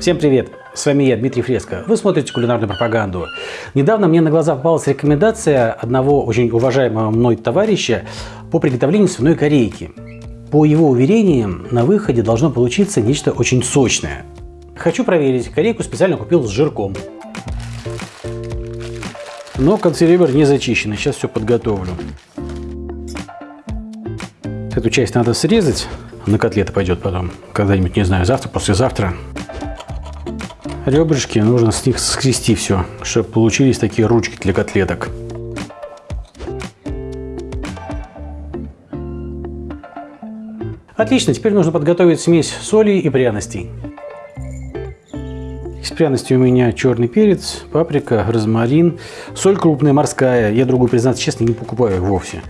Всем привет! С вами я, Дмитрий Фреско. Вы смотрите кулинарную пропаганду. Недавно мне на глаза попалась рекомендация одного очень уважаемого мной товарища по приготовлению свиной корейки. По его уверениям, на выходе должно получиться нечто очень сочное. Хочу проверить. Корейку специально купил с жирком. Но консервер не зачищенный. Сейчас все подготовлю. Эту часть надо срезать. На котлеты пойдет потом. Когда-нибудь, не знаю, завтра, послезавтра. Ребрышки нужно с них скрести все, чтобы получились такие ручки для котлеток. Отлично, теперь нужно подготовить смесь соли и пряностей. Из пряностей у меня черный перец, паприка, розмарин, соль крупная, морская. Я другую, признаться честно, не покупаю вовсе.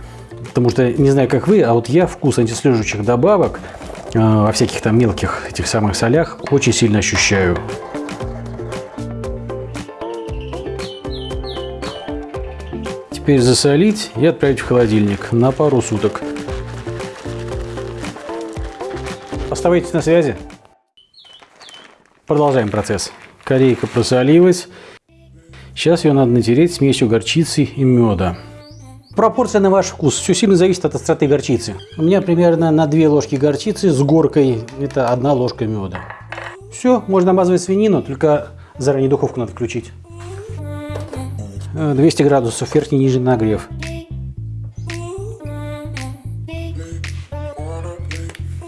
Потому что, не знаю, как вы, а вот я вкус антислежущих добавок э, во всяких там мелких этих самых солях очень сильно ощущаю. Теперь засолить и отправить в холодильник на пару суток. Оставайтесь на связи. Продолжаем процесс. Корейка просолилась. Сейчас ее надо натереть смесью горчицы и меда. Пропорция на ваш вкус. Все сильно зависит от остроты горчицы. У меня примерно на 2 ложки горчицы с горкой. Это одна ложка меда. Все, можно обмазывать свинину, только заранее духовку надо включить. 200 градусов, верхний и нижний нагрев.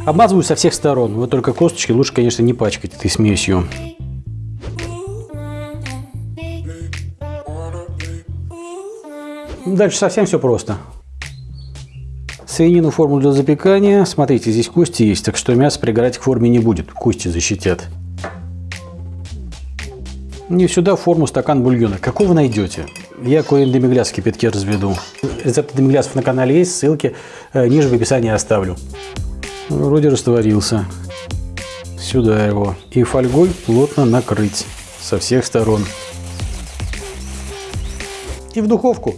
Обмазываю со всех сторон. Вот только косточки лучше, конечно, не пачкать этой смесью. Дальше совсем все просто. Свинину форму для запекания. Смотрите, здесь кости есть, так что мясо пригорать к форме не будет. Кости защитят. И сюда форму стакан бульона. Какого найдете? Я коин демигляс в кипятке разведу. Рецепты демиглясов на канале есть, ссылки э, ниже в описании оставлю. Вроде растворился. Сюда его. И фольгой плотно накрыть со всех сторон. И в духовку.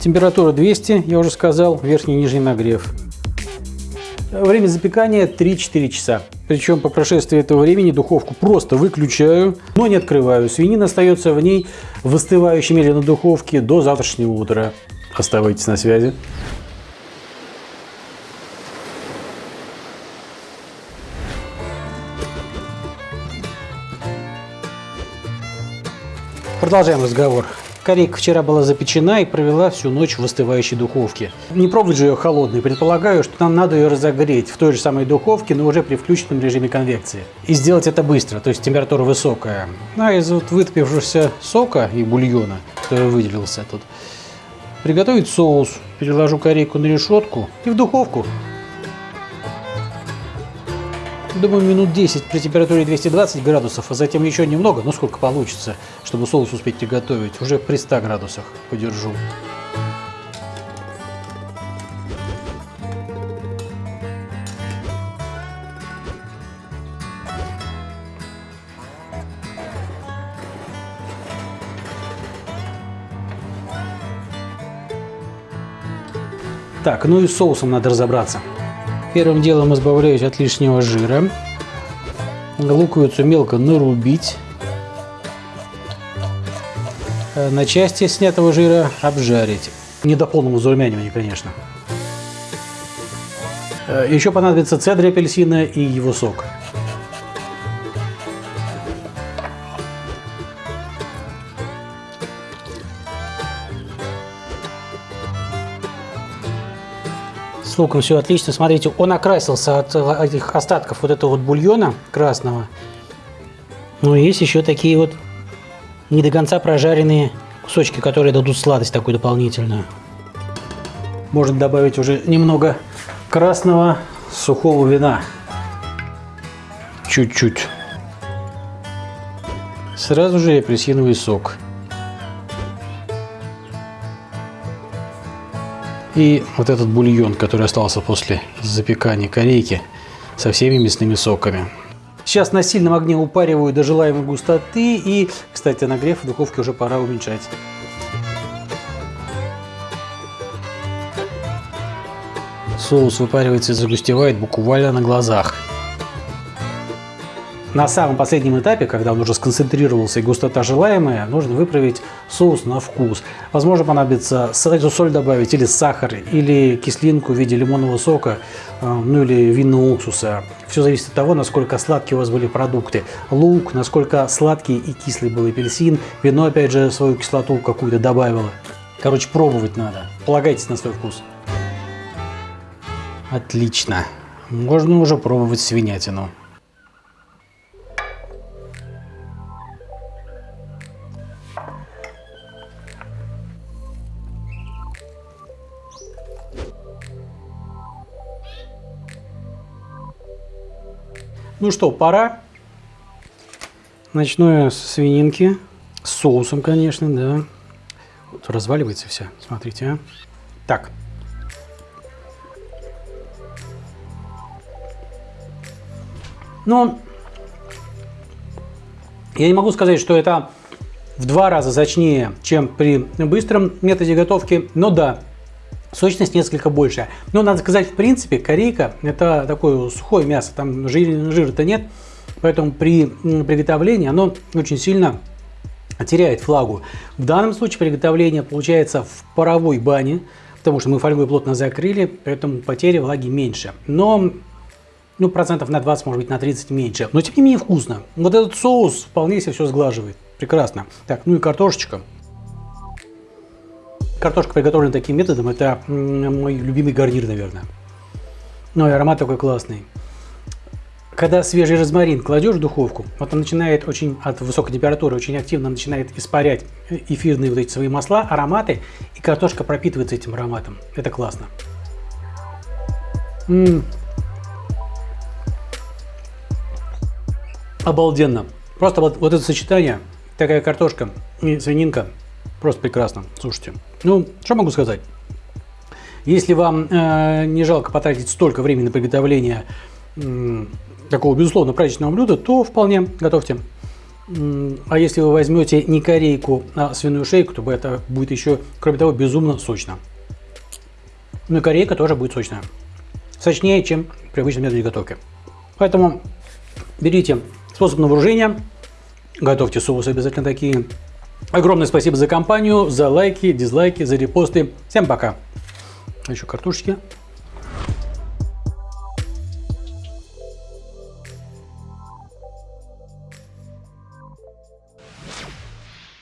Температура 200, я уже сказал, верхний и нижний нагрев. Время запекания 3-4 часа. Причем по прошествии этого времени духовку просто выключаю, но не открываю. Свинина остается в ней в остывающей медленно духовке до завтрашнего утра. Оставайтесь на связи. Продолжаем разговор. Корейка вчера была запечена и провела всю ночь в остывающей духовке. Не пробовать же ее холодной. Предполагаю, что нам надо ее разогреть в той же самой духовке, но уже при включенном режиме конвекции. И сделать это быстро, то есть температура высокая. А из вот вытопившегося сока и бульона, который выделился тут, приготовить соус. Переложу корейку на решетку и в духовку Думаю, минут 10 при температуре 220 градусов, а затем еще немного, ну сколько получится, чтобы соус успеть приготовить. Уже при 100 градусах подержу. Так, ну и с соусом надо разобраться. Первым делом избавляюсь от лишнего жира. Луковицу мелко нарубить. Э, на части снятого жира обжарить. Не до полного зарумянивания, конечно. Э, Еще понадобится цедр апельсина и его сок. С луком все отлично. Смотрите, он окрасился от этих остатков вот этого вот бульона красного. Но есть еще такие вот не до конца прожаренные кусочки, которые дадут сладость такую дополнительную. Можно добавить уже немного красного сухого вина. Чуть-чуть. Сразу же апельсиновый сок. И вот этот бульон, который остался после запекания корейки со всеми мясными соками. Сейчас на сильном огне упариваю до желаемой густоты. И, кстати, нагрев в духовке уже пора уменьшать. Соус выпаривается и загустевает буквально на глазах. На самом последнем этапе, когда он уже сконцентрировался и густота желаемая, нужно выправить соус на вкус. Возможно, понадобится соль добавить, или сахар, или кислинку в виде лимонного сока, э, ну или винного уксуса. Все зависит от того, насколько сладкие у вас были продукты. Лук, насколько сладкий и кислый был апельсин. Вино, опять же, свою кислоту какую-то добавило. Короче, пробовать надо. Полагайтесь на свой вкус. Отлично. Можно уже пробовать свинятину. Ну что, пора. Начну я с свининки. С соусом, конечно, да. Вот разваливается вся. Смотрите, а. Так. Ну, я не могу сказать, что это в два раза сочнее, чем при быстром методе готовки, но да, Сочность несколько больше. Но надо сказать, в принципе, корейка это такое сухое мясо, там жир, жира-то нет. Поэтому при приготовлении оно очень сильно теряет влагу. В данном случае приготовление получается в паровой бане, потому что мы фольгой плотно закрыли, поэтому потери влаги меньше. Но ну, процентов на 20, может быть, на 30 меньше. Но тем не менее вкусно. Вот этот соус вполне себе все сглаживает. Прекрасно. Так, ну и картошечка. Картошка, приготовлена таким методом, это мой любимый гарнир, наверное. Ну и аромат такой классный. Когда свежий розмарин кладешь в духовку, вот он начинает очень от высокой температуры, очень активно начинает испарять эфирные вот эти свои масла, ароматы, и картошка пропитывается этим ароматом. Это классно. М -м. Обалденно. Просто вот, вот это сочетание, такая картошка и свининка, Просто прекрасно. Слушайте, ну, что могу сказать? Если вам э, не жалко потратить столько времени на приготовление э, такого, безусловно, праздничного блюда, то вполне готовьте. А если вы возьмете не корейку, а свиную шейку, то это будет еще, кроме того, безумно сочно. Ну и корейка тоже будет сочная. Сочнее, чем при обычном методе готовки. Поэтому берите способ на вооружение, готовьте соусы обязательно такие, Огромное спасибо за компанию, за лайки, дизлайки, за репосты. Всем пока. Еще картошечки.